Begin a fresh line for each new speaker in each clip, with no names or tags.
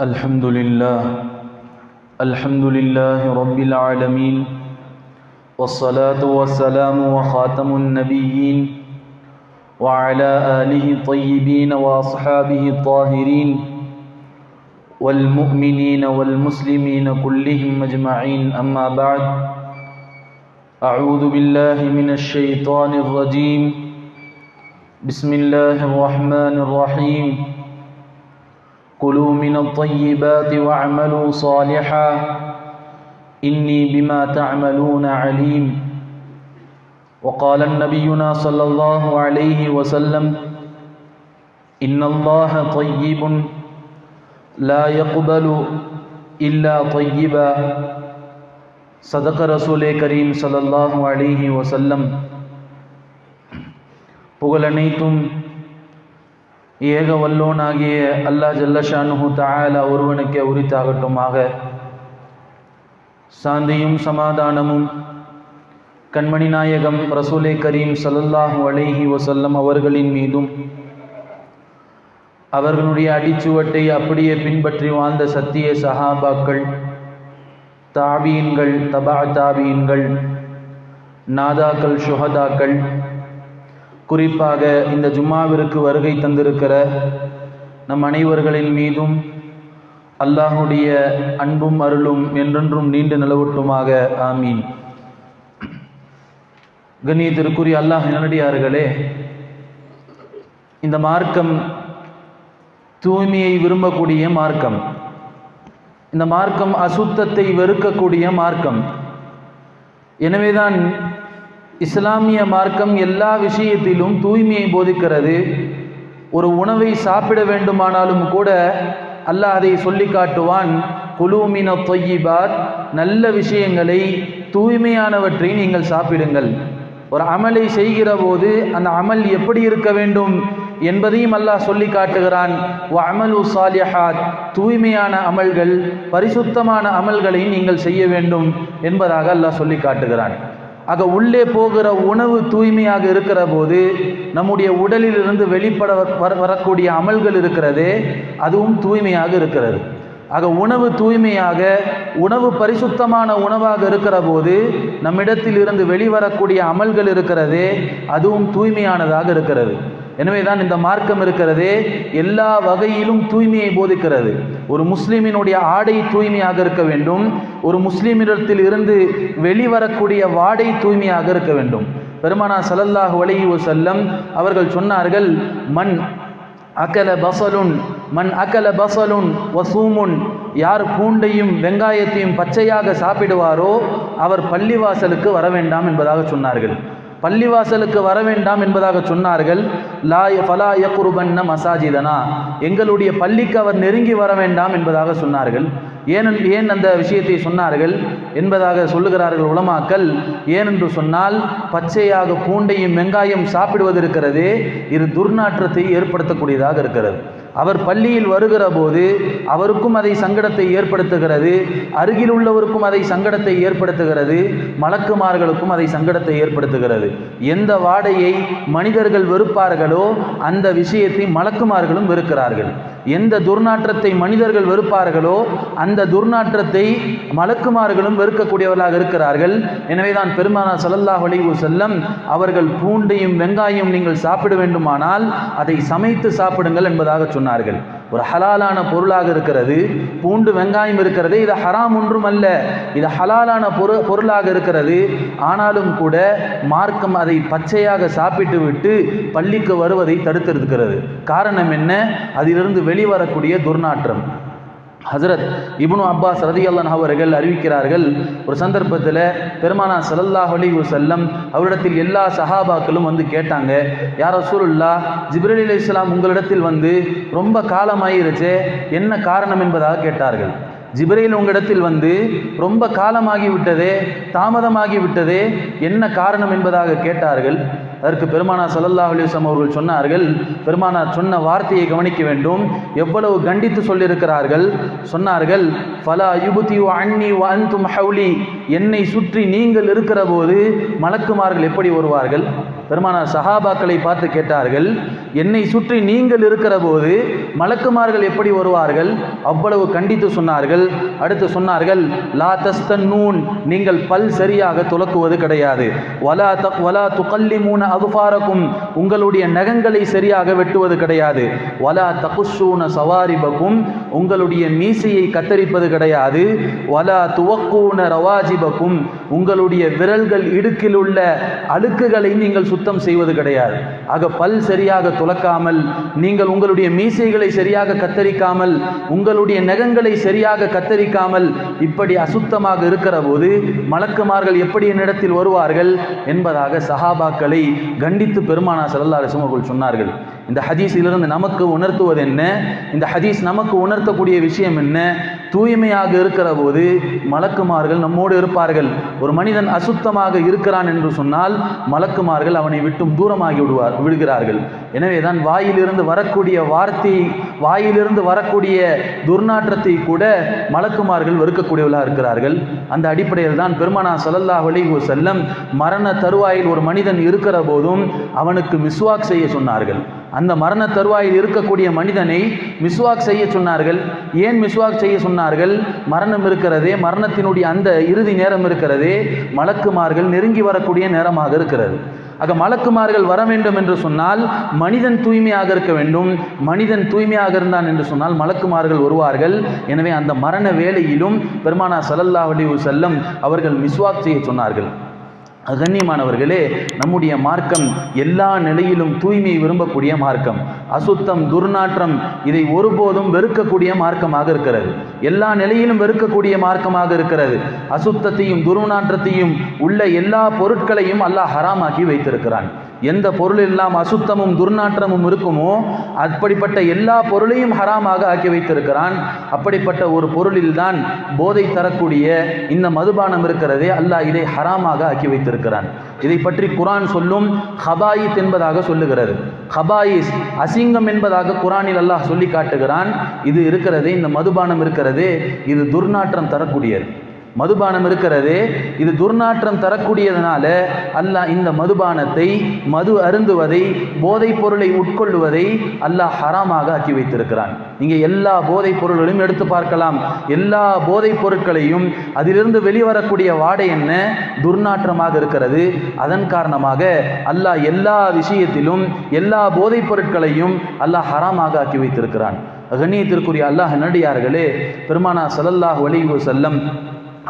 الحمد لله الحمد لله رب العالمين والصلاة والسلام وخاتم النبيين وعلى آله الطيبين وأصحابه الطاهرين والمؤمنين والمسلمين كلهم أجمعين أما بعد أعوذ بالله من الشيطان الرجيم. بسم الله الرحمن الرحيم. كلوا من الطيبات واعملوا صالحا إني بما تعملون عليم وقال النبينا صلى الله عليه وسلم إن الله طيب لا يقبل إلا طيبا صدق رسول كريم صلى الله عليه وسلم புகழனைத்தும் ஏக வல்லோனாகிய அல்லாஹ் ஜல்லஷானு தஆலா ஒருவனுக்கே உரித்தாகட்டுமாக. சாந்தியும் சமாதானமும். கண்மணி நாயகம் ரசூலே கரீம் ஸல்லல்லாஹு அலைஹி வசல்லம் அவர்களின் மீதும். அவர்களுடைய அடிச்சுவட்டை அப்படியே பின்பற்றி வாழ்ந்த சத்திய சஹாபாக்கள் தாபீன்கள் தபா தாபீன்கள் நாதாக்கள் சுஹதாக்கள் குறிப்பாக இந்த ஜும்மாவிற்கு வருகை தந்திருக்கிற நம் அனைவர்களின் மீதும் அல்லாஹுடைய அன்பும் அருளும் என்றென்றும் நீண்டு நிலவட்டுமாக. ஆமீன். கண்ணியத்திற்குரிய அல்லாஹ் நல்லடியார்களே இந்த மார்க்கம் தூய்மையை விரும்பக்கூடிய மார்க்கம் இந்த மார்க்கம் அசுத்தத்தை வெறுக்கக்கூடிய மார்க்கம். எனவேதான் இஸ்லாமிய மார்க்கம் எல்லா விஷயத்திலும் தூய்மையை போதிக்கிறது. ஒரு உணவை சாப்பிட வேண்டுமானாலும் கூட அல்லாஹ் அதை சொல்லி காட்டுவான் குலூமின தொய்யிபாத் நல்ல விஷயங்களை தூய்மையானவற்றை நீங்கள் சாப்பிடுங்கள். ஒரு அமலை செய்கிற போது அந்த அமல் எப்படி இருக்க வேண்டும் என்பதையும் அல்லாஹ் சொல்லி காட்டுகிறான். அமலு சாலியஹாத் தூய்மையான அமல்கள் பரிசுத்தமான அமல்களை நீங்கள் செய்ய வேண்டும் என்பதாக அல்லாஹ் சொல்லி காட்டுகிறான். ஆக உள்ளே போகிற உணவு தூய்மையாக இருக்கிற போது நம்முடைய உடலில் இருந்து வெளிப்பட வரக்கூடிய அமல்கள் இருக்கிறதே அதுவும் தூய்மையாக இருக்கிறது. ஆக உணவு தூய்மையாக உணவு பரிசுத்தமான உணவாக இருக்கிற போது நம்மிடத்தில் இருந்து வெளிவரக்கூடிய அமல்கள் இருக்கிறதே அதுவும் தூய்மையானதாக இருக்கிறது. எனவே தான் இந்த மார்க்கம் இருக்கிறதே எல்லா வகையிலும் தூய்மையை போதிக்கிறது. ஒரு முஸ்லீமினுடைய ஆடை தூய்மையாக இருக்க வேண்டும். ஒரு முஸ்லீமிடத்தில் இருந்து வெளிவரக்கூடிய வாடை தூய்மையாக இருக்க வேண்டும். பெருமானா சலல்லாஹ் வலையு செல்லம் அவர்கள் சொன்னார்கள் மண் அகல பசலுன் மண் அகல பசலுன் வசூமுன் யார் பூண்டையும் வெங்காயத்தையும் பச்சையாக சாப்பிடுவாரோ அவர் பள்ளிவாசலுக்கு வர வேண்டாம் என்பதாக சொன்னார்கள். பள்ளிவாசலுக்கு வர வேண்டாம் என்பதாக சொன்னார்கள். லாய ஃபலா யக்குருபன்ன மசாஜிதனா. எங்களுடைய பள்ளிக்கு அவர் நெருங்கி வர வேண்டாம் என்பதாக சொன்னார்கள். ஏன் ஏன் அந்த விஷயத்தை சொன்னார்கள் என்பதாக சொல்லுகிறார்கள் உலமாக்கல் ஏனென்று சொன்னால் பச்சையாக பூண்டையும் வெங்காயம் சாப்பிடுவது இருக்கிறதே இது துர்நாற்றத்தை ஏற்படுத்தக்கூடியதாக இருக்கிறது. அவர் பள்ளியில் வருகிற போது அவருக்கும் அதை சங்கடத்தை ஏற்படுத்துகிறது அருகில் உள்ளவருக்கும் அதை சங்கடத்தை ஏற்படுத்துகிறது மலக்குமார்களுக்கும் அதை சங்கடத்தை ஏற்படுத்துகிறது. எந்த வாடையை மனிதர்கள் வெறுப்பார்களோ அந்த விஷயத்தை மலக்குமார்களும் வெறுக்கிறார்கள். எந்த துர்நாற்றத்தை மனிதர்கள் வெறுப்பார்களோ அந்த துர்நாற்றத்தை மலக்குமார்களும் வெறுக்கக்கூடியவர்களாக இருக்கிறார்கள். எனவே தான் பெருமானா சல்லல்லாஹ் அலைவு செல்லம் அவர்கள் பூண்டையும் வெங்காயம் நீங்கள் சாப்பிட வேண்டுமானால் அதை சமைத்து சாப்பிடுங்கள் என்பதாக சொன்னார்கள். ஒரு ஹலாலான பொருளாக இருக்கிறது பூண்டு வெங்காயம் இருக்கிறது இது ஹராம் ஒன்றும் அல்ல. இது ஹலாலான பொரு பொருளாக இருக்கிறது. ஆனாலும் கூட மார்க்கம் அதை பச்சையாக சாப்பிட்டு விட்டு பள்ளிக்கு வருவதை தடுத்திருக்கிறது. காரணம் என்ன? அதிலிருந்து வெளிவரக்கூடிய துர்நாற்றம். ஹசரத் இப்னு அப்பாஸ் ரதி அல்லன் அவர்கள் அறிவிக்கிறார்கள் ஒரு சந்தர்ப்பத்தில் பெருமானா சலல்லாஹ் அலி செல்லம் அவரிடத்தில் எல்லா சஹாபாக்களும் வந்து கேட்டாங்க யார் ரசூலுல்லா ஜிப்ரலி அலி இஸ்லாம் உங்களிடத்தில் வந்து ரொம்ப காலமாயிருச்சே என்ன காரணம் என்பதாக கேட்டார்கள். ஜிப்ரையில் உங்களிடத்தில் வந்து ரொம்ப காலமாகி விட்டதே தாமதமாகி விட்டதே என்ன காரணம் என்பதாக கேட்டார்கள். அதற்கு பெருமானா சல்லல்லா அலிஸ்லாம் அவர்கள் சொன்னார்கள் பெருமானார் சொன்ன வார்த்தையை கவனிக்க வேண்டும். எவ்வளவு கண்டித்து சொல்லியிருக்கிறார்கள்? சொன்னார்கள் ஃபலா யுபுதி அன்னி அன்தும் ஹவுலி. என்னை சுற்றி நீங்கள் இருக்கிற போது மலக்குமார்கள் எப்படி வருவார்கள்? பெருமானார் சஹாபாக்களை பார்த்து கேட்டார்கள் என்னை சுற்றி நீங்கள் இருக்கிற போது மலக்குமார்கள் எப்படி வருவார்கள்? அவ்வளவு கண்டித்து சொன்னார்கள். அடுத்து சொன்னார்கள் லா தஸ்தன்னூன் நீங்கள் பல் சரியாக துலக்குவது கிடையாது. வலா த வலா துகல்லிமூன அகுஃபாரக்கும் உங்களுடைய நகங்களை சரியாக வெட்டுவது கிடையாது. வலா தகுஷூன சவாரிபக்கும் உங்களுடைய மீசையை கத்தரிப்பது கிடையாது. வலா துவக்கூன ரவாஜிபக்கும் உங்களுடைய விரல்கள் இடுக்கில் உள்ள அழுக்குகளை நீங்கள் சுத்தம் செய்வது கிடையாது. ஆக பல் சரியாக துலக்காமல் நீங்கள் உங்களுடைய மீசைகளை சரியாக கத்தரிக்காமல் உங்களுடைய நகங்களை சரியாக கத்தரிக்காமல் இப்படி அசுத்தமாக இருக்கிற போது மலக்குமார்கள் எப்படி என்னிடத்தில் வருவார்கள் என்பதாக சஹாபாக்களை கண்டித்து பெருமானா சல்லல்லா சுமகுள் சொன்னார்கள். இந்த ஹதீஸிலிருந்து நமக்கு உணர்த்துவது என்ன? இந்த ஹதீஸ் நமக்கு உணர்த்தக்கூடிய விஷயம் என்ன? தூய்மையாக இருக்கிற போது மலக்குமார்கள் நம்மோடு இருப்பார்கள். ஒரு மனிதன் அசுத்தமாக இருக்கிறான் என்று சொன்னால் மலக்குமார்கள் அவனை விட்டும் தூரமாகி விடுவார் விடுகிறார்கள். எனவே தான் வாயிலிருந்து வரக்கூடிய வார்த்தை வாயிலிருந்து வரக்கூடிய துர்நாற்றத்தை கூட மலக்குமார்கள் வெறுக்கக்கூடியவர்களாக இருக்கிறார்கள். அந்த அடிப்படையில் தான் பெருமானா சல்லல்லா அலைஹி செல்லம் மரண தருவாயில் ஒரு மனிதன் இருக்கிற போதும் அவனுக்கு மிஸ்வாக் செய்ய சொன்னார்கள். அந்த மரண தருவாயில் இருக்கக்கூடிய மனிதனை மிஸ்வாக் செய்ய சொன்னார்கள். ஏன் மிஸ்வாக் செய்ய சொன்னார்கள்? மரணம் இருக்கிறதே மரணத்தினுடைய அந்த இறுதி நேரம் இருக்கிறதே மலக்குமார்கள் நெருங்கி வரக்கூடிய நேரமாக இருக்கிறது. ஆக மலக்குமார்கள் வர வேண்டும் என்று சொன்னால் மனிதன் தூய்மையாக இருக்க வேண்டும். மனிதன் தூய்மையாக இருந்தான் என்று சொன்னால் மலக்குமார்கள் வருவார்கள். எனவே அந்த மரண வேளையிலும் பெருமானா சல்லல்லா அலி செல்லம் அவர்கள் மிஸ்வாக் செய்ய சொன்னார்கள். கண்ணியமானவர்களே நம்முடைய மார்க்கம் எல்லா நிலையிலும் தூய்மையை விரும்பக்கூடிய மார்க்கம். அசுத்தம் துர்நாற்றம் இதை ஒருபோதும் வெறுக்கக்கூடிய மார்க்கமாக இருக்கிறது. எல்லா நிலையிலும் வெறுக்கக்கூடிய மார்க்கமாக இருக்கிறது. அசுத்தத்தையும் துர்நாற்றத்தையும் உள்ள எல்லா பொருட்களையும் அல்லாஹ் ஹராமாக்கி வைத்திருக்கிறான். எந்த பொருளெல்லாம் அசுத்தமும் துர்நாற்றமும் இருக்குமோ அப்படிப்பட்ட எல்லா பொருளையும் ஹராமாக ஆக்கி வைத்திருக்கிறான். அப்படிப்பட்ட ஒரு பொருளில்தான் போதை தரக்கூடிய இந்த மதுபானம் இருக்கிறதே. அல்லாஹ் இதை ஹராமாக ஆக்கி வைத்திருக்கிறான். இதை பற்றி குரான் சொல்லும் ஹபாயித் என்பதாக சொல்லுகிறது. ஹபாயிஸ் அசிங்கம் என்பதாக குரானில் அல்லாஹ் சொல்லி காட்டுகிறான். இது இருக்கிறதே இந்த மதுபானம் இருக்கிறதே இது துர்நாற்றம் தரக்கூடியது. மதுபானம் இருக்கிறது. இது துர்நாற்றம் தரக்கூடியதனால அல்லாஹ் இந்த மதுபானத்தை மது அருந்துவதை போதைப் பொருளை உட்கொள்ளுவதை அல்லாஹ் ஹராமாக ஆக்கி வைத்திருக்கிறான். நீங்கள் எல்லா போதைப் பொருள்களையும் எடுத்து பார்க்கலாம். எல்லா போதைப் பொருட்களையும் அதிலிருந்து வெளிவரக்கூடிய வாடை என்ன? துர்நாற்றமாக இருக்கிறது. அதன் காரணமாக அல்லாஹ் எல்லா விஷயத்திலும் எல்லா போதைப் பொருட்களையும் அல்லாஹ் ஹராமாக ஆக்கி வைத்திருக்கிறான். கண்ணியத்திற்குரிய அல்லாஹ் நடிகார்களே பெருமானா சலல்லாஹ் வலிவு செல்லம்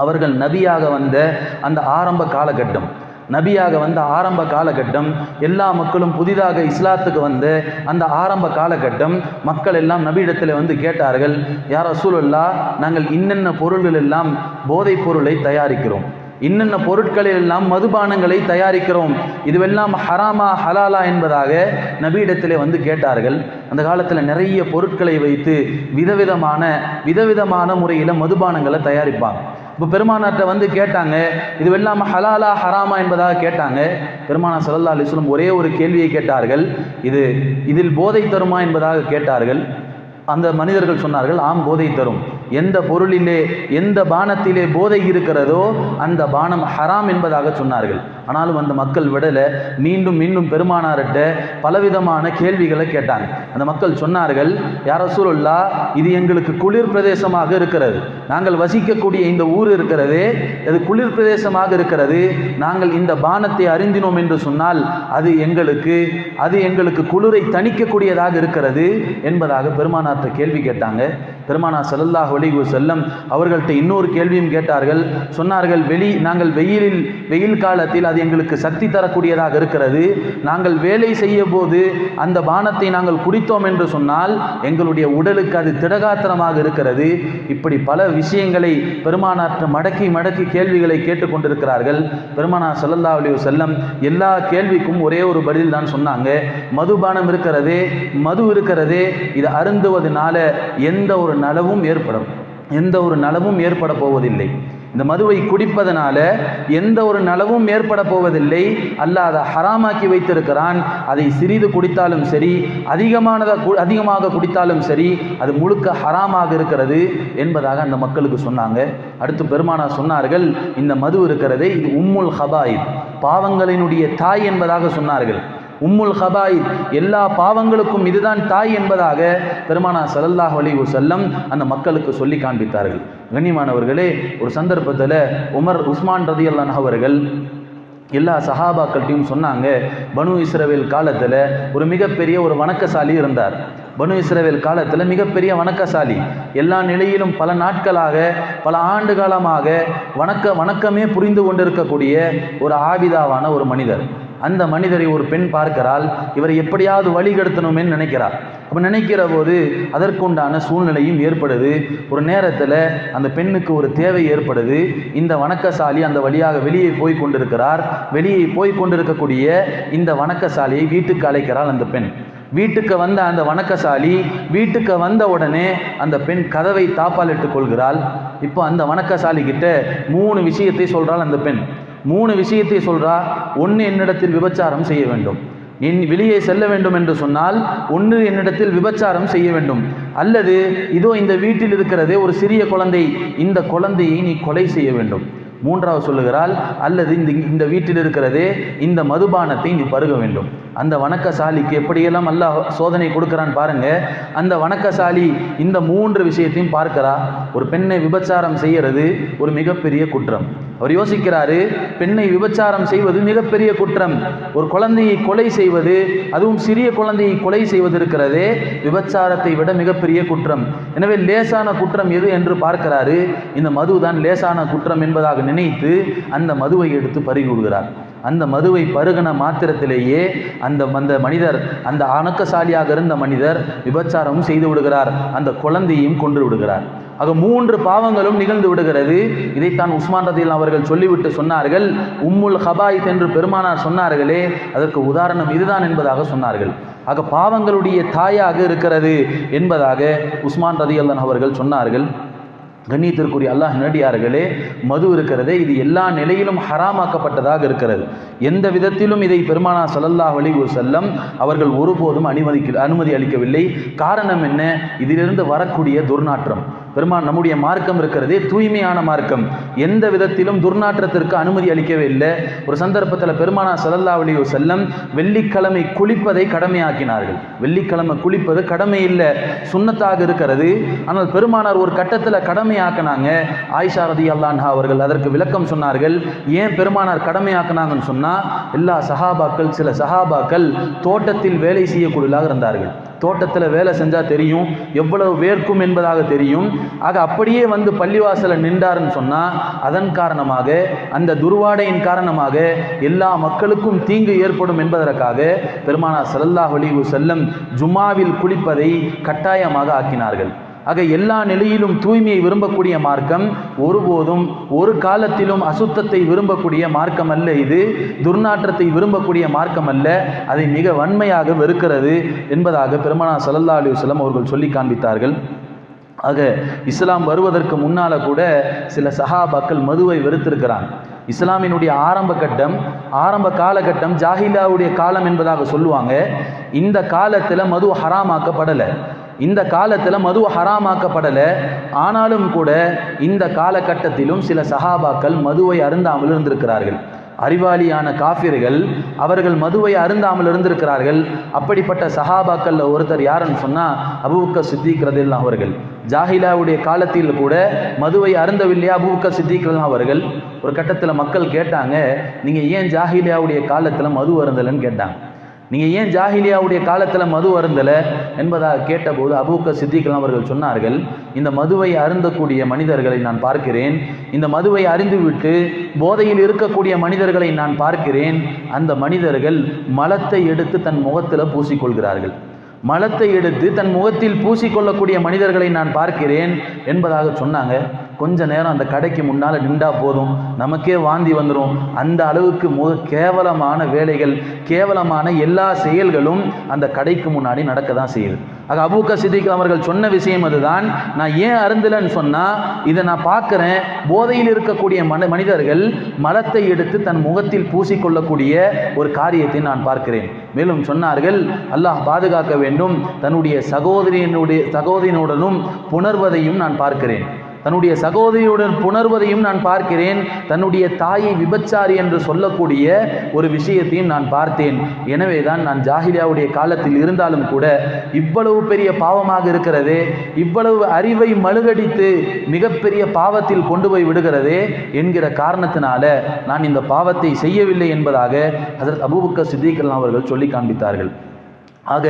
அவர்கள் நபியாக வந்த அந்த ஆரம்ப காலகட்டம். நபியாக வந்த ஆரம்ப காலகட்டம் எல்லா மக்களும் புதிதாக இஸ்லாத்துக்கு வந்த அந்த ஆரம்ப காலகட்டம் மக்கள் எல்லாம் நபியிடத்தில் வந்து கேட்டார்கள் யார் ரசூலல்லா நாங்கள் இன்னென்ன பொருள்கள் எல்லாம் போதைப் பொருளை தயாரிக்கிறோம். இன்னென்ன பொருட்களில் எல்லாம் மதுபானங்களை தயாரிக்கிறோம். இதுவெல்லாம் ஹராமா ஹலாலா என்பதாக நபியிடத்திலே வந்து கேட்டார்கள். அந்த காலத்தில் நிறைய பொருட்களை வைத்து விதவிதமான விதவிதமான முறையில் மதுபானங்களை தயாரிப்பாங்க. இப்போ பெருமானார்கிட்ட வந்து கேட்டாங்க இது வெல்லாம ஹலாலா ஹராமா என்பதாக கேட்டாங்க. பெருமானா சல்லா அலிஸ்லம் ஒரே ஒரு கேள்வியை கேட்டார்கள் இது இதில் போதை தருமா? என்பதாக கேட்டார்கள். அந்த மனிதர்கள் சொன்னார்கள் ஆம் போதை தரும். எந்த பொருளிலே எந்த பானத்திலே போதை இருக்கிறதோ அந்த பானம் ஹராம் என்பதாக சொன்னார்கள். ஆனாலும் அந்த மக்கள் விடலை. மீண்டும் மீண்டும் பெருமானார்கிட்ட பலவிதமான கேள்விகளை கேட்டாங்க. அந்த மக்கள் சொன்னார்கள் யார சூழல்லா இது எங்களுக்கு குளிர் பிரதேசமாக இருக்கிறது. நாங்கள் வசிக்கக்கூடிய இந்த ஊர் இருக்கிறது அது குளிர் பிரதேசமாக இருக்கிறது. நாங்கள் இந்த பானத்தை அறிந்தினோம் என்று சொன்னால் அது எங்களுக்கு அது எங்களுக்கு குளிரை தணிக்கக்கூடியதாக இருக்கிறது என்பதாக பெருமானார் கேள்வி கேட்டாங்க. பெருமானா செல்லல்லாஹ் ஒலிகு செல்லம் அவர்கள்ட்ட இன்னொரு கேள்வியும் கேட்டார்கள். சொன்னார்கள் வெளி நாங்கள் வெயிலில் வெயில் காலத்தில் அது எங்களுக்கு சக்தி தரக்கூடியதாக இருக்கிறது. நாங்கள் வேலை செய்ய போது அந்த பானத்தை நாங்கள் குடித்தோம் என்று சொன்னால் எங்களுடைய உடலுக்கு அது திடகாத்திரமாக இருக்கிறது. இப்படி பல விஷயங்களை பெருமானாற்ற மடக்கி மடக்கி கேள்விகளை கேட்டுக்கொண்டிருக்கிறார்கள் பெருமானா செல்லல்லா அலி செல்லம் எல்லா கேள்விக்கும் ஒரே ஒரு பதில் தான் சொன்னாங்க. மதுபானம் இருக்கிறதே மது இருக்கிறதே இது அருந்துவதனால எந்த ஒரு நலவும் ஏற்படும். எந்த ஒரு நலவும் ஏற்பட போவதில்லை. இந்த மதுவை குடிப்பதனால எந்த ஒரு நலவும் ஏற்பட போவதில்லை. அல்ல அதை ஹராமாக்கி வைத்திருக்கிறான். அதை சிறிது குடித்தாலும் சரி அதிகமானதாக கு- அதிகமாக குடித்தாலும் சரி அது முழுக்க ஹராமாக இருக்கிறது என்பதாக அந்த மக்களுக்கு சொன்னாங்க. அடுத்து பெருமானா சொன்னார்கள் இந்த மது இருக்கிறதே இது உம்முல் ஹபாயித் பாவங்களினுடைய தாய் என்பதாக சொன்னார்கள். உம்முல் ஹபாயித் எல்லா பாவங்களுக்கும் இதுதான் தாய் என்பதாக பெருமானா ஸல்லல்லாஹு அலைஹி செல்லம் அந்த மக்களுக்கு சொல்லி காண்பித்தார்கள். கண்ணியமானவர்களே ஒரு சந்தர்ப்பத்தில் உமர் உஸ்மான் ரதியல்லான் அவர்கள் எல்லா சஹாபாக்கள்கிட்டையும் சொன்னாங்க பனு இஸ்ரவேல் காலத்தில் ஒரு மிகப்பெரிய ஒரு வணக்கசாலி இருந்தார். பனு இஸ்ரவேல் காலத்தில் மிகப்பெரிய வணக்கசாலி. எல்லா நிலையிலும் பல நாட்களாக பல ஆண்டு காலமாக வணக்க வணக்கமே புரிந்து கொண்டிருக்கக்கூடிய ஒரு ஆவிதாவான ஒரு மனிதர். அந்த மனிதரை ஒரு பெண் பார்க்கிறாள் இவரை எப்படியாவது வழிகெடுத்தணுமே நினைக்கிறார் அப்போ நினைக்கிற போது அதற்குண்டான சூழ்நிலையும் ஏற்படுது. ஒரு நேரத்தில் அந்த பெண்ணுக்கு ஒரு தேவை ஏற்படுது. இந்த வணக்கசாலி அந்த வழியாக வெளியே போய் கொண்டிருக்கிறார். வெளியே போய் கொண்டிருக்கக்கூடிய இந்த வணக்கசாலியை வீட்டுக்கு அழைக்கிறாள் அந்த பெண். வீட்டுக்கு வந்த அந்த வணக்கசாலி வீட்டுக்கு வந்த உடனே அந்த பெண் கதவை தாப்பாலிட்டு கொள்கிறாள். இப்போ அந்த வணக்கசாலி கிட்ட மூணு விஷயத்தை சொல்கிறாள் அந்த பெண். மூணு விஷயத்தை சொல்றா. ஒன்று என்னிடத்தில் விபச்சாரம் செய்ய வேண்டும். என் வெளியே செல்ல வேண்டும் என்று சொன்னால் ஒன்று என்னிடத்தில் விபச்சாரம் செய்ய வேண்டும். அல்லது இதோ இந்த வீட்டில் இருக்கிறதே ஒரு சிறிய குழந்தை. இந்த குழந்தையை நீ கொலை செய்ய வேண்டும். மூன்றாவது சொல்லுகிறாள் அல்லது இந்த இந்த வீட்டில் இருக்கிறதே இந்த மதுபானத்தை நீ பருக வேண்டும். அந்த வணக்கசாலிக்கு எப்படியெல்லாம் அல்லாஹ் சோதனை கொடுக்குறான் பாருங்க அந்த வணக்கசாலி இந்த மூன்று விஷயத்தையும் பார்க்கிறா. ஒரு பெண்ணை விபச்சாரம் செய்கிறது ஒரு மிகப்பெரிய குற்றம். அவர் யோசிக்கிறாரு பெண்ணை விபச்சாரம் செய்வது மிகப்பெரிய குற்றம். ஒரு குழந்தையை கொலை செய்வது அதுவும் சிறிய குழந்தையை கொலை செய்வது இருக்கிறதே விபச்சாரத்தை விட மிகப்பெரிய குற்றம். எனவே லேசான குற்றம் எது என்று பார்க்கிறாரு. இந்த மதுதான் லேசான குற்றம் என்பதாக நினைத்து அந்த மதுவை எடுத்து பருகி விடுகிறார் அந்த மதுவை பருகன மாத்திரத்திலேயே அந்த அந்த மனிதர் அந்த அணக்கசாலியாக இருந்த மனிதர் விபச்சாரமும் செய்து விடுகிறார். அந்த குழந்தையும் கொன்று விடுகிறார். ஆக மூன்று பாவங்களும் நிகழ்ந்து விடுகிறது. இதைத்தான் உஸ்மான் ரதில் அவர்கள் சொல்லிவிட்டு சொன்னார்கள். உம்முல் ஹபாயித் என்று பெருமானார் சொன்னார்களே அதற்கு உதாரணம் இதுதான் என்பதாக சொன்னார்கள். ஆக பாவங்களுடைய தாயாக இருக்கிறது என்பதாக உஸ்மான் ரதியல்லன் அவர்கள் சொன்னார்கள். கண்ணியத்திற்குரிய அல்லாஹ் நடிகார்களே மது இருக்கிறதே இது எல்லா நிலையிலும் ஹராமாக்கப்பட்டதாக இருக்கிறது. எந்த விதத்திலும் இதை பெருமானா சல்லல்லா அலைஹி செல்லம் அவர்கள் ஒருபோதும் அனுமதிக்க அனுமதி அளிக்கவில்லை. காரணம் என்ன? இதிலிருந்து வரக்கூடிய துர்நாற்றம். பெருமான் நம்முடைய மார்க்கம் இருக்கிறதே தூய்மையான மார்க்கம். எந்த விதத்திலும் துர்நாற்றத்திற்கு அனுமதி அளிக்கவே இல்லை. ஒரு சந்தர்ப்பத்தில் பெருமானா ஸல்லல்லாஹு அலி செல்லம் வெள்ளிக்கிழமை குளிப்பதை கடமையாக்கினார்கள். வெள்ளிக்கிழமை குளிப்பது கடமை இல்லை சுண்ணத்தாக இருக்கிறது. ஆனால் பெருமானார் ஒரு கட்டத்தில் கடமையாக்கினாங்க. ஆயிஷா ரதி அல்லான்ஹா அவர்கள் அதற்கு விளக்கம் சொன்னார்கள். ஏன் பெருமானார் கடமையாக்கினாங்கன்னு சொன்னால் எல்லா சஹாபாக்கள் சில சஹாபாக்கள் தோட்டத்தில் வேலை செய்யக்கூடியதாக இருந்தார்கள். தோட்டத்தில் வேலை செஞ்சால் தெரியும் எவ்வளவு வேர்க்கும் என்பதாக தெரியும். ஆக அப்படியே வந்து பள்ளிவாசலில் நின்றாருன்னு சொன்னால் அதன் காரணமாக அந்த துர்வாடையின் காரணமாக எல்லா மக்களுக்கும் தீங்கு ஏற்படும் என்பதற்காக பெருமானா சல்லல்லாஹ் அலைஹி செல்லம் ஜுமாவில் குளிப்பதை கட்டாயமாக ஆக்கினார்கள். ஆக எல்லா நிலையிலும் தூய்மையை விரும்பக்கூடிய மார்க்கம் ஒருபோதும் ஒரு காலத்திலும் அசுத்தத்தை விரும்பக்கூடிய மார்க்கம் அல்ல இது. துர்நாற்றத்தை விரும்பக்கூடிய மார்க்கம் அல்ல அதை மிக வன்மையாக வெறுக்கிறது என்பதாக பெருமனா சல்லா அலைஹி அவர்கள் சொல்லி காண்பித்தார்கள். ஆக இஸ்லாம் வருவதற்கு முன்னால கூட சில சஹாபாக்கள் மதுவை வெறுத்திருக்கிறாங்க. இஸ்லாமினுடைய ஆரம்ப கட்டம் ஆரம்ப காலகட்டம் ஜாஹிலாவுடைய காலம் என்பதாக சொல்லுவாங்க. இந்த காலத்தில் மது ஹராமாக்கப்படலை. இந்த காலத்தில் மது ஹராமாக்கப்படலை. ஆனாலும் கூட இந்த காலகட்டத்திலும் சில சஹாபாக்கள் மதுவை அருந்தாமல் இருந்திருக்கிறார்கள். அறிவாளியான காஃபிர்கள் அவர்கள் மதுவை அருந்தாமல் இருந்திருக்கிறார்கள். அப்படிப்பட்ட சஹாபாக்கள்ல ஒருத்தர் யாருன்னு சொன்னா அபுபக்க சித்திக் அவர்கள். ஜாஹிலாவுடைய காலத்தில் கூட மதுவை அருந்தவில்லையா அபுபக்க சித்திக் அவர்கள்? ஒரு கட்டத்தில் மக்கள் கேட்டாங்க நீங்க ஏன் ஜாஹிலியாவுடைய காலத்தில் மது அருந்தலைன்னு கேட்டாங்க. நீங்கள் ஏன் ஜாஹிலியாவுடைய காலத்தில் மது அருந்தலை என்பதாக கேட்டபோது அபூக்க சித்திக்கலாம் அவர்கள் சொன்னார்கள் இந்த மதுவை அருந்தக்கூடிய மனிதர்களை நான் பார்க்கிறேன் இந்த மதுவை அறிந்துவிட்டு போதையில் இருக்கக்கூடிய மனிதர்களை நான் பார்க்கிறேன் அந்த மனிதர்கள் மலத்தை எடுத்து தன் முகத்தில் பூசிக்கொள்கிறார்கள். மலத்தை எடுத்து தன் முகத்தில் பூசிக்கொள்ளக்கூடிய மனிதர்களை நான் பார்க்கிறேன் என்பதாக சொன்னாங்க. கொஞ்ச நேரம் அந்த கடைக்கு முன்னால் நின்றா போதும். நமக்கே வாந்தி வந்துடும் அந்த அளவுக்கு மு கேவலமான வேலைகள் கேவலமான எல்லா செயல்களும் அந்த கடைக்கு முன்னாடி நடக்க தான் செய்யுது. ஆக அபூக்க சித்திக் அவர்கள் சொன்ன விஷயம் அதுதான். நான் ஏன் அருந்தலன்னு சொன்னால் இதை நான் பார்க்குறேன். போதையில் இருக்கக்கூடிய மன மனிதர்கள் மலத்தை எடுத்து தன் முகத்தில் பூசிக்கொள்ளக்கூடிய ஒரு காரியத்தை நான் பார்க்கிறேன். மேலும் சொன்னார்கள் அல்லாஹ் பாதுகாக்க வேண்டும். தன்னுடைய சகோதரியனுடைய சகோதரியனுடனும் புணர்வதையும் நான் பார்க்கிறேன். தன்னுடைய சகோதரியுடன் புணர்வதையும் நான் பார்க்கிறேன். தன்னுடைய தாயை விபச்சாரி என்று சொல்லக்கூடிய ஒரு விஷயத்தையும் நான் பார்த்தேன். எனவே தான் நான் ஜாகிலியாவுடைய காலத்தில் இருந்தாலும் கூட இவ்வளவு பெரிய பாவமாக இருக்கிறது இவ்வளவு அறிவை மழுகடித்து மிகப்பெரிய பாவத்தில் கொண்டு போய் விடுகிறதே என்கிற காரணத்தினால நான் இந்த பாவத்தை செய்யவில்லை என்பதாக அதற்கு அபூபக்க சித்திகல் அவர்கள் சொல்லி காண்பித்தார்கள். ஆக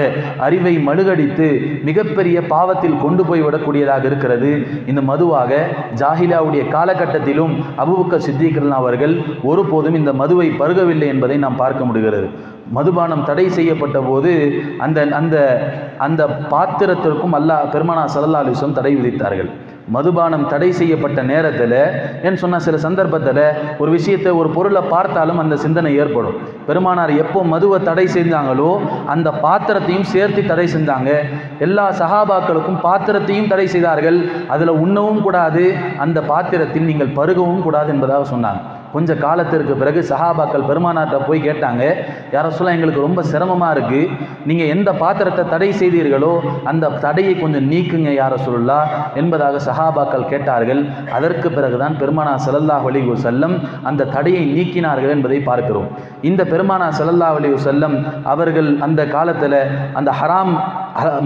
அறிவை மழுகடித்து மிகப்பெரிய பாவத்தில் கொண்டு போய் விடக்கூடியதாக இருக்கிறது. இந்த மதுவாக ஜாஹிலாவுடைய காலகட்டத்திலும் அபுபக்க சித்திகரன் அவர்கள் ஒருபோதும் இந்த மதுவை பருகவில்லை என்பதை நாம் பார்க்க முடிகிறது. மதுபானம் தடை செய்யப்பட்ட போது அந்த அந்த அந்த பாத்திரத்திற்கும் அல்லாஹ் பெருமானா சல்லா அலிஸ்லம் தடை விதித்தார்கள். மதுபானம் தடை செய்யப்பட்ட நேரத்தில் ஏன்னு சொன்னால் சில சந்தர்ப்பத்தில் ஒரு விஷயத்தை ஒரு பொருளை பார்த்தாலும் அந்த சிந்தனை ஏற்படும். பெருமானார் எப்போ மதுவை தடை செஞ்சாங்களோ அந்த பாத்திரத்தையும் சேர்த்து தடை செஞ்சாங்க. எல்லா சகாபாக்களுக்கும் பாத்திரத்தையும் தடை செய்தார்கள். அதில் உண்ணவும் கூடாது. அந்த பாத்திரத்தில் நீங்கள் பருகவும் கூடாது என்பதாக சொன்னாங்க. கொஞ்ச காலத்திற்கு பிறகு சஹாபாக்கள் பெருமானார்கிட்ட போய் கேட்டாங்க யார சொல்ல எங்களுக்கு ரொம்ப சிரமமாக இருக்குது நீங்கள் எந்த பாத்திரத்தை தடை செய்தீர்களோ அந்த தடையை கொஞ்சம் நீக்குங்க யார சொல்லா என்பதாக சஹாபாக்கள் கேட்டார்கள். அதற்கு பிறகுதான் பெருமானா செல்லல்லா அலைஹி செல்லம் அந்த தடையை நீக்கினார்கள் என்பதை பார்க்கிறோம். இந்த பெருமானா செல்லல்லா வலிவு செல்லம் அவர்கள் அந்த காலத்தில் அந்த ஹராம்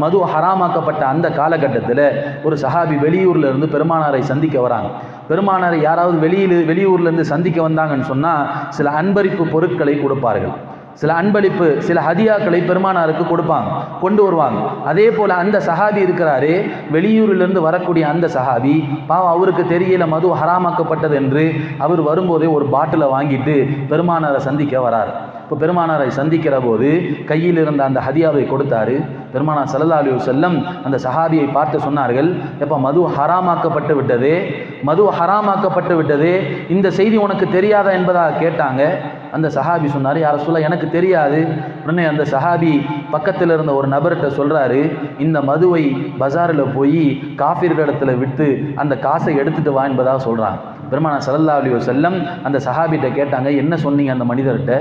மது ஹராமாக்கப்பட்ட அந்த காலகட்டத்தில் ஒரு சஹாபி வெளியூரில் இருந்து பெருமானாரை சந்திக்க வராங்க. பெருமானாரை யாராவது வெளியில் வெளியூர்லேருந்து சந்திக்க வந்தாங்கன்னு சொன்னால் சில அன்பளிப்பு பொருட்களை கொடுப்பார்கள். சில அன்பளிப்பு சில ஹதியாக்களை பெருமானாருக்கு கொடுப்பாங்க கொண்டு வருவாங்க. அதே போல் அந்த சஹாபி இருக்கிறாரே வெளியூரிலிருந்து வரக்கூடிய அந்த சஹாபி பாவம் அவருக்கு தெரியல மது ஹராமாக்கப்பட்டது என்று அவர் வரும்போதே ஒரு பாட்டிலை வாங்கிட்டு பெருமானாரை சந்திக்க வரார். இப்போ பெருமானாரை சந்திக்கிற போது கையில் இருந்த அந்த ஹதியாவை கொடுத்தாரு. பெருமானார் சல்லா அலி செல்லம் அந்த சஹாபியை பார்த்து சொன்னார்கள் எப்போ மது ஹராமாக்கப்பட்டு விட்டதே மது ஹராமாக்கப்பட்டு விட்டதே இந்த செய்தி உனக்கு தெரியாதா என்பதாக கேட்டாங்க. அந்த சஹாபி சொன்னார் யார சொல்ல எனக்கு தெரியாது. உடனே அந்த சஹாபி பக்கத்தில் இருந்த ஒரு நபர்கிட்ட சொல்கிறாரு இந்த மதுவை பஜாரில் போய் காஃபிர்களிடத்துல விட்டு அந்த காசை எடுத்துகிட்டு வா என்பதாக சொல்கிறான் பெருமான ஸல்லல்லாஹு அலி செல்லம் அந்த சஹாபிட்ட கேட்டாங்க என்ன சொன்னீங்க அந்த மனிதர்கிட்ட?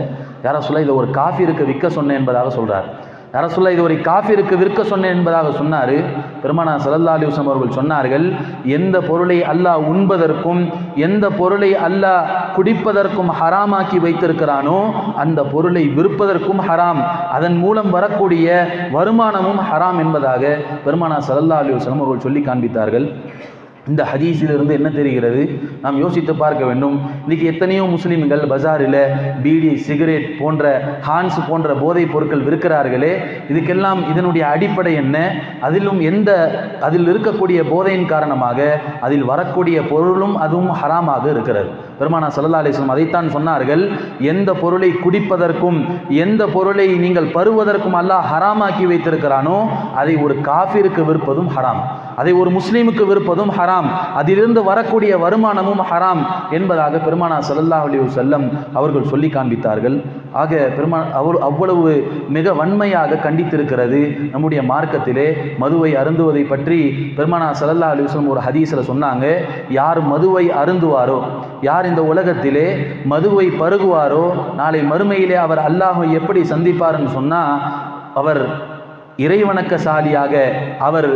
யார சொல்ல இதை ஒரு காஃபிருக்கு விற்க சொன்னேன் என்பதாக சொல்கிறார் யார சொல்ல இது ஒரு காஃபிருக்கு விற்க சொன்னேன் என்பதாக சொன்னார். பெருமானா சல்லல்லா அலைஹி அவர்கள் சொன்னார்கள் எந்த பொருளை அல்லாஹ் உண்பதற்கும் எந்த பொருளை அல்லாஹ் குடிப்பதற்கும் ஹராமாக்கி வைத்திருக்கிறானோ அந்த பொருளை விற்பதற்கும் ஹராம். அதன் மூலம் வரக்கூடிய வருமானமும் ஹராம் என்பதாக பெருமானா சல்லல்லா அலைஹி அவர்கள் சொல்லி காண்பித்தார்கள். இந்த ஹதீஸிலிருந்து என்ன தெரிகிறது? நாம் யோசித்து பார்க்க வேண்டும். இன்னைக்கு எத்தனையோ முஸ்லீம்கள் பஜாரில் பீடி சிகரெட் போன்ற ஹான்ஸ் போன்ற போதைப் பொருட்கள் விற்கிறார்களே இதுக்கெல்லாம் இதனுடைய அடிப்படை என்ன? அதிலும் எந்த அதில் இருக்கக்கூடிய போதையின் காரணமாக அதில் வரக்கூடிய பொருளும் அதுவும் ஹராமாக இருக்கிறது. பெருமானா சல்லா அலிஸ்லாம் அதைத்தான் சொன்னார்கள் எந்த பொருளை குடிப்பதற்கும் எந்த பொருளை நீங்கள் பருவதற்கும் அல்லாஹ் ஹராமாக்கி வைத்திருக்கிறானோ அதை ஒரு காஃபிற்கு விற்பதும் ஹராம். அதை ஒரு முஸ்லீமுக்கு விற்பதும் ஹராம். அதிலிருந்து வரக்கூடிய வருமானமும் ஹராம் என்பதாக பெருமானா சல்லல்லா அலி செல்லம் அவர்கள் சொல்லி காண்பித்தார்கள். ஆக பெருமா அவர் அவ்வளவு மிக வன்மையாக கண்டித்திருக்கிறது நம்முடைய மார்க்கத்திலே. மதுவை அருந்துவதை பற்றி பெருமானா சல்லல்லா அலைஹி ஒரு ஹதீஸில் சொன்னாங்க. யார் மதுவை அருந்துவாரோ யார் இந்த உலகத்திலே மதுவை பருகுவாரோ நாளை மறுமையிலே அவர் அல்லாஹை எப்படி சந்திப்பார்னு சொன்னால் அவர் இறைவணக்கசாலியாக அவர்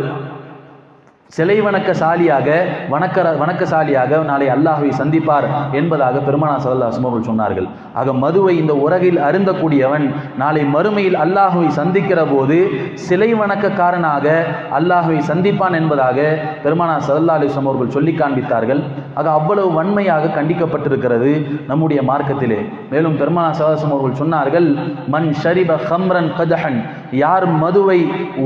சிலை வணக்கசாலியாக வணக்க வணக்கசாலியாக நாளை அல்லாஹுவை சந்திப்பார் என்பதாக பெருமானா சல்லா அவர்கள் சொன்னார்கள். ஆக மதுவை இந்த உலகில் அருந்தக்கூடியவன் நாளை மறுமையில் அல்லாஹுவை சந்திக்கிற போது சிலை வணக்கக்காரனாக அல்லாஹுவை சந்திப்பான் என்பதாக பெருமானா சல்லா அலிஸ்லாம் அவர்கள் சொல்லி காண்பித்தார்கள். ஆக அவ்வளவு வன்மையாக கண்டிக்கப்பட்டிருக்கிறது நம்முடைய மார்க்கத்திலே. மேலும் பெருமானா சல்லாஸ்லாம் அவர்கள் சொன்னார்கள் மண் ஷரிப ஹம்ரன் கதஹன். யார் மதுவை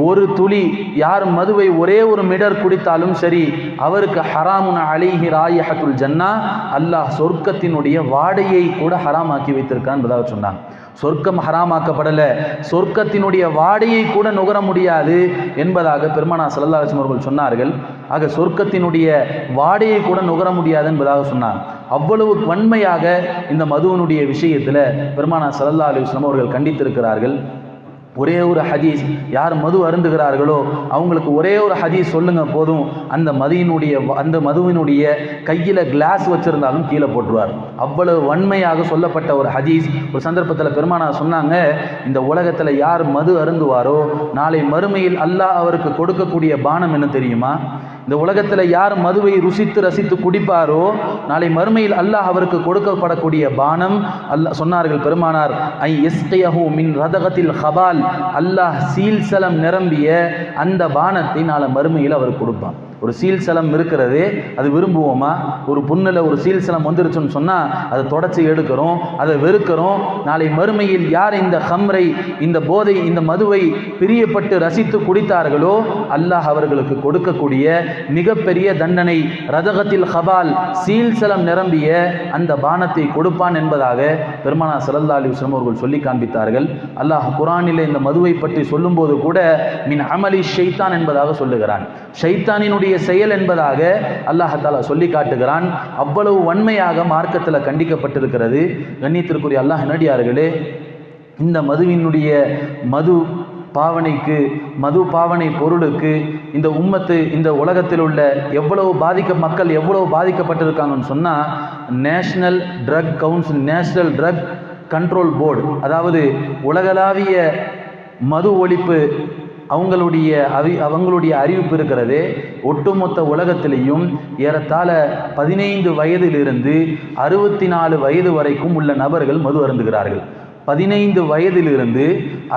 ஒரு துளி யார் மதுவை ஒரே ஒரு மிடர் குடி குடித்தாலும் சரி அவருக்கு ஹராமுன அலிஹி ராயஹத்துல் ஜன்னா அல்லாஹ் சொர்க்கத்தினுடைய வாடையை கூட ஹராமாக்கி வைத்திருக்கான் என்பதாக சொன்னாங்க சொர்க்கம் ஹராமாக்கப்படல சொர்க்கத்தினுடைய வாடையை கூட நுகர முடியாது என்பதாக பெருமானா சல்லா அலிஸ்லாம் அவர்கள் சொன்னார்கள். ஆக சொர்க்கத்தினுடைய வாடையை கூட நுகர முடியாது என்பதாக சொன்னார் அவ்வளவு வன்மையாக இந்த மதுவனுடைய விஷயத்தில் பெருமானா சல்லா அலிஸ்லாம் அவர்கள் கண்டித்திருக்கிறார்கள். ஒரே ஒரு ஹதீஸ் யார் மது அருந்துகிறார்களோ அவங்களுக்கு ஒரே ஒரு ஹதீஸ் சொல்லுங்க போதும். அந்த மதியினுடைய அந்த மதுவினுடைய கையில் கிளாஸ் வச்சுருந்தாலும் கீழே போட்டுருவார். அவ்வளவு வன்மையாக சொல்லப்பட்ட ஒரு ஹதீஸ். ஒரு சந்தர்ப்பத்தில் பெருமானா சொன்னாங்க இந்த உலகத்தில் யார் மது அருந்துவாரோ நாளை மறுமையில் அல்லாஹ் அவருக்கு கொடுக்கக்கூடிய பானம் என்ன தெரியுமா? இந்த உலகத்தில் யார் மதுவை ருசித்து ரசித்து குடிப்பாரோ நாளை மறுமையில் அல்லாஹ் அவருக்கு கொடுக்கப்படக்கூடிய பானம் அல்லாஹ் சொன்னார்கள் பெருமானார் ஐ எஸ்கையஹு மின் ரதகத்தில் ஹபால். அல்லாஹ் சீல்சலம் நிரம்பிய அந்த பானத்தை நாளை மறுமையில் அவர் கொடுப்பான் ஒரு சீல் சலம் இருக்கிறது அது விரும்புவோமா? ஒரு புண்ணில் ஒரு சீல் சலம் வந்துருச்சுன்னு சொன்னால் அதை தொடச்சி எடுக்கிறோம் அதை வெறுக்கிறோம். நாளை மறுமையில் யார் இந்த ஹம்ரை இந்த போதை இந்த மதுவை பிரியப்பட்டு ரசித்து குடித்தார்களோ அல்லாஹ் அவர்களுக்கு கொடுக்கக்கூடிய மிகப்பெரிய தண்டனை ரதகத்தில் ஹபால் சீல் சலம் நிரம்பிய அந்த பானத்தை கொடுப்பான் என்பதாக பெருமானா சல்லா அலி அவர்கள் சொல்லி காண்பித்தார்கள். அல்லாஹ் குரானில் இந்த மதுவை பற்றி சொல்லும்போது கூட மின் அமலி ஷைத்தான் என்பதாக சொல்லுகிறான். ஷைத்தானினுடைய செயல் என்பதாக அல்லாஹாலா சொல்லி காட்டுகிறான். அவ்வளவு வன்மையாக மார்க்கத்தில் கண்டிக்கப்பட்டிருக்கிறது. கண்ணியத்திற்குரிய அல்லாஹ் நடிகார்களே இந்த மதுவினுடைய மது பாவனைக்கு மது பாவனை பொருளுக்கு இந்த உம்மத்து இந்த உலகத்தில் உள்ள எவ்வளவு பாதிக்க மக்கள் எவ்வளவு பாதிக்கப்பட்டிருக்காங்கன்னு சொன்னால் national drug council national drug control board அதாவது உலகளாவிய மது ஒழிப்பு அவங்களுடைய அறி அவங்களுடைய அறிவிப்பு இருக்கிறது. ஒட்டுமொத்த உலகத்திலையும் ஏறத்தாழ பதினைந்து வயதிலிருந்து அறுபத்தி நாலு வயது வரைக்கும் உள்ள நபர்கள் மது அருந்துகிறார்கள். பதினைந்து வயதிலிருந்து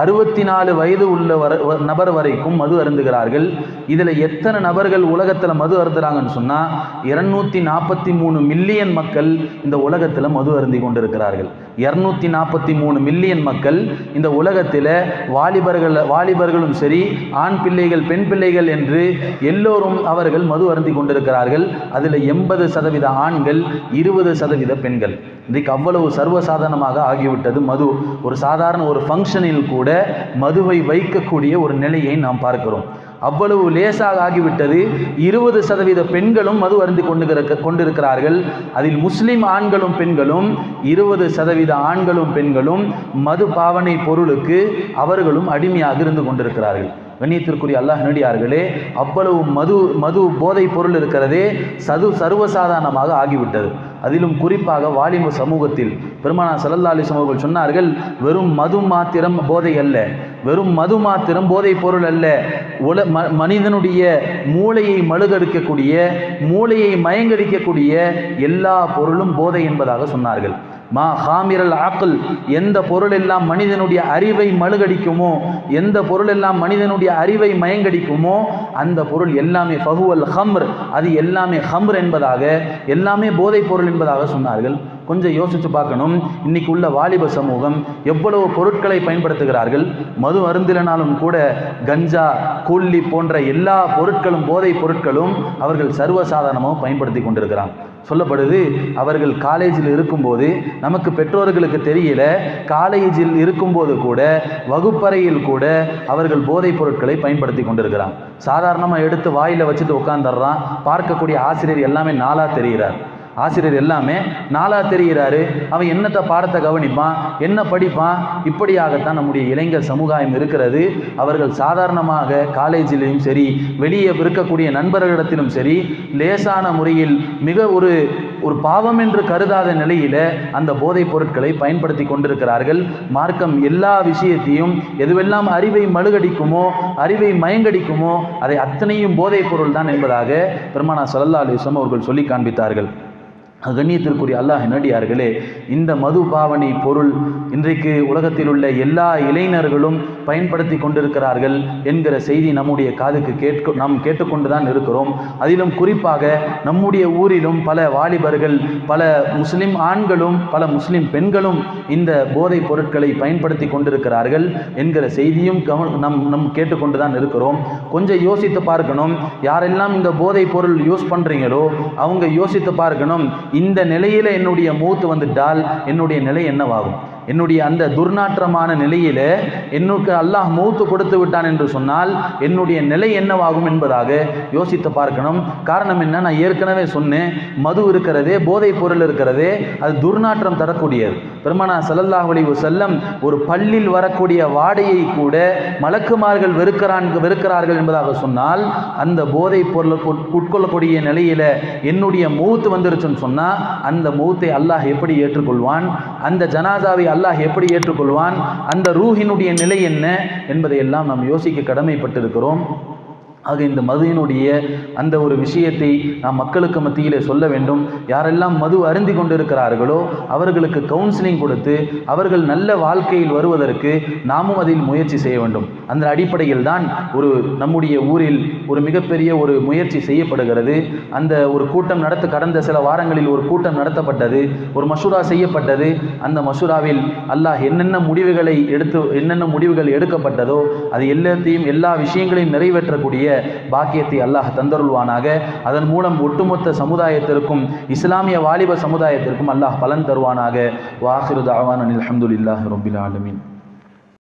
அறுபத்தி நாலு வயது உள்ள வர நபர் வரைக்கும் மது அருந்துகிறார்கள். இதில் எத்தனை நபர்கள் உலகத்தில் மது அருந்துறாங்கன்னு சொன்னால் இரநூத்தி நாற்பத்தி மூணு மில்லியன் மக்கள் இந்த உலகத்தில் மது அருந்தி கொண்டிருக்கிறார்கள். இரநூத்தி நாற்பத்தி மூணு மில்லியன் மக்கள் இந்த உலகத்தில் வாலிபர்கள் வாலிபர்களும் சரி ஆண் பிள்ளைகள் பெண் பிள்ளைகள் என்று எல்லோரும் அவர்கள் மது அருந்தி கொண்டிருக்கிறார்கள். அதில் எண்பது சதவீத ஆண்கள் இருபது சதவீத பெண்கள். இன்றைக்கு அவ்வளவு சர்வசாதாரணமாக ஆகிவிட்டது மது. ஒரு சாதாரண ஒரு ஃபங்க்ஷனில் கூட மதுவை வைக்கக்கூடிய ஒரு நிலையை நாம் பார்க்கிறோம். அவ்வளவு லேசாக ஆகிவிட்டது. இருபது சதவீத பெண்களும் மது அருந்து கொண்டு கொண்டிருக்கிறார்கள். அதில் முஸ்லிம் ஆண்களும் பெண்களும் இருபது சதவீத ஆண்களும் பெண்களும் மது பாவனை பொருளுக்கு அவர்களும் அடிமையாக இருந்து கொண்டிருக்கிறார்கள். கண்ணியத்திற்குரிய அல்லாஹ் நடிகார்களே அவ்வளவு மது மது போதை பொருள் இருக்கிறதே சது சர்வசாதாரணமாக ஆகிவிட்டது. அதிலும் குறிப்பாக வாலிப சமூகத்தில் பெருமானா சல்லல்லா அலிஸ்லாம் அவர்கள் சொன்னார்கள் வெறும் மது மாத்திரம் போதை அல்ல வெறும் மது மாத்திரம் போதைப் பொருள் அல்ல. உல ம மனிதனுடைய மூளையை மழுகடிக்கக்கூடிய மூளையை மயங்கடிக்கக்கூடிய எல்லா பொருளும் போதை என்பதாக சொன்னார்கள். மா ஹாமிரல் ஆக்கல் எந்த பொருள் எல்லாம் மனிதனுடைய அறிவை மழுகடிக்குமோ எந்த பொருள் எல்லாம் மனிதனுடைய அறிவை மயங்கடிக்குமோ அந்த பொருள் எல்லாமே ஃபஹுவல் ஹம்ர் அது எல்லாமே ஹம்ர் என்பதாக எல்லாமே போதைப் பொருள் என்பதாக சொன்னார்கள். கொஞ்சம் யோசித்து பார்க்கணும். இன்னைக்கு உள்ள வாலிப சமூகம் எவ்வளவு பொருட்களை பயன்படுத்துகிறார்கள்? மது அருந்திலனாலும் கூட கஞ்சா கூல்லி போன்ற எல்லா பொருட்களும் போதைப் பொருட்களும் அவர்கள் சர்வசாதாரணமாக பயன்படுத்தி கொண்டிருக்கிறாங்க சொல்லப்படுது அவர்கள் காலேஜில் இருக்கும்போது நமக்கு பெற்றோர்களுக்கு தெரியல காலேஜில் இருக்கும்போது கூட வகுப்பறையில் கூட அவர்கள் போதைப் பொருட்களை பயன்படுத்தி கொண்டிருக்கிறான். சாதாரணமாக எடுத்து வாயில் வச்சுட்டு உட்காந்துடுறான் பார்க்கக்கூடிய ஆசிரியர் எல்லாமே நாளாக தெரிகிறார். ஆசிரியர் எல்லாமே நாளாக தெரிகிறாரு. அவன் என்னத்தை பாடத்தை கவனிப்பான்? என்ன படிப்பான்? இப்படியாகத்தான் நம்முடைய இளைஞர் சமுதாயம் இருக்கிறது. அவர்கள் சாதாரணமாக காலேஜிலையும் சரி வெளியே இருக்கக்கூடிய நண்பர்களிடத்திலும் சரி லேசான முறையில் மிக ஒரு ஒரு பாவம் என்று கருதாத நிலையில அந்த போதைப் பொருட்களை பயன்படுத்தி கொண்டிருக்கிறார்கள். மார்க்கம் எல்லா விஷயத்தையும் எதுவெல்லாம் அறிவை மழுகடிக்குமோ அறிவை மயங்கடிக்குமோ அதை அத்தனையும் போதைப் பொருள் தான் என்பதாக பெருமானா சல்லா அலிஸ்லாம் அவர்கள் சொல்லி காண்பித்தார்கள். கண்ணியத்திற்குரிய அல்லாஹ் நடிகார்களே இந்த மது பாவனை பொருள் இன்றைக்கு உலகத்தில் உள்ள எல்லா இளைஞர்களும் பயன்படுத்தி கொண்டிருக்கிறார்கள் என்கிற செய்தி நம்முடைய காதுக்கு கேட்க நாம் கேட்டுக்கொண்டு தான் இருக்கிறோம். அதிலும் குறிப்பாக நம்முடைய ஊரிலும் பல வாலிபர்கள் பல முஸ்லிம் ஆண்களும் பல முஸ்லிம் பெண்களும் இந்த போதைப் பொருட்களை பயன்படுத்தி கொண்டிருக்கிறார்கள் என்கிற செய்தியும் நம் நம் கேட்டுக்கொண்டு தான் இருக்கிறோம். கொஞ்சம் யோசித்து பார்க்கணும் யாரெல்லாம் இந்த போதைப் பொருள் யூஸ் பண்ணுறீங்களோ அவங்க யோசித்து பார்க்கணும் இந்த நிலையில் என்னுடைய மூத்து வந்துட்டால் என்னுடைய நிலை என்னவாகும்? என்னுடைய அந்த துர்நாற்றமான நிலையில என்னுக்கு அல்லாஹ் மூத்து கொடுத்து விட்டான் என்று சொன்னால் என்னுடைய நிலை என்னவாகும் என்பதாக யோசித்து பார்க்கணும். காரணம் என்ன? நான் ஏற்கனவே சொன்னேன். மது இருக்கிறதே போதைப் பொருள் இருக்கிறதே அது துர்நாற்றம் தரக்கூடியது. பெருமானா சல்லல்லாஹ் அலைஹி செல்லம் ஒரு பள்ளியில் வரக்கூடிய வாடையை கூட மலக்குமார்கள் வெறுக்கிறான் வெறுக்கிறார்கள் என்பதாக சொன்னால் அந்த போதைப் பொருளை உட்கொள்ளக்கூடிய நிலையில என்னுடைய மௌத்து வந்துருச்சுன்னு சொன்னால் அந்த மூத்தை அல்லாஹ் எப்படி ஏற்றுக்கொள்வான்? அந்த ஜனாதாவை அல்லாஹ் எப்படி ஏற்றுக்கொள்வான்? அந்த ரூஹினுடைய நிலை என்ன? என்பதையெல்லாம் நாம் யோசிக்க கடமைப்பட்டிருக்கிறோம். ஆக இந்த மதுவினுடைய அந்த ஒரு விஷயத்தை நாம் மக்களுக்கு மத்தியிலே சொல்ல வேண்டும். யாரெல்லாம் மது அருந்தி கொண்டிருக்கிறார்களோ அவர்களுக்கு கவுன்சிலிங் கொடுத்து அவர்கள் நல்ல வாழ்க்கையில் வருவதற்கு நாமும் அதில் முயற்சி செய்ய வேண்டும். அந்த அடிப்படையில் தான் ஒரு நம்முடைய ஊரில் ஒரு மிகப்பெரிய ஒரு முயற்சி செய்யப்படுகிறது. அந்த ஒரு கூட்டம் நடத்த கடந்த சில வாரங்களில் ஒரு கூட்டம் நடத்தப்பட்டது. ஒரு மசூரா செய்யப்பட்டது. அந்த மசூராவில் அல்லாஹ் என்னென்ன முடிவுகளை எடுத்து என்னென்ன முடிவுகள் எடுக்கப்பட்டதோ அது எல்லாத்தையும் எல்லா விஷயங்களையும் நிறைவேற்றக்கூடிய பாக்கியத்தை அல்லாஹ் தந்தருள்வானாக. அதன் மூலம் ஒட்டுமொத்த சமுதாயத்திற்கும் இஸ்லாமிய வாலிப சமுதாயத்திற்கும் அல்லாஹ் பலன் தருவானாக. வாஹிரு தாவான் அலமதுல்லாஹ் ரொம்பில் ஆலமின்.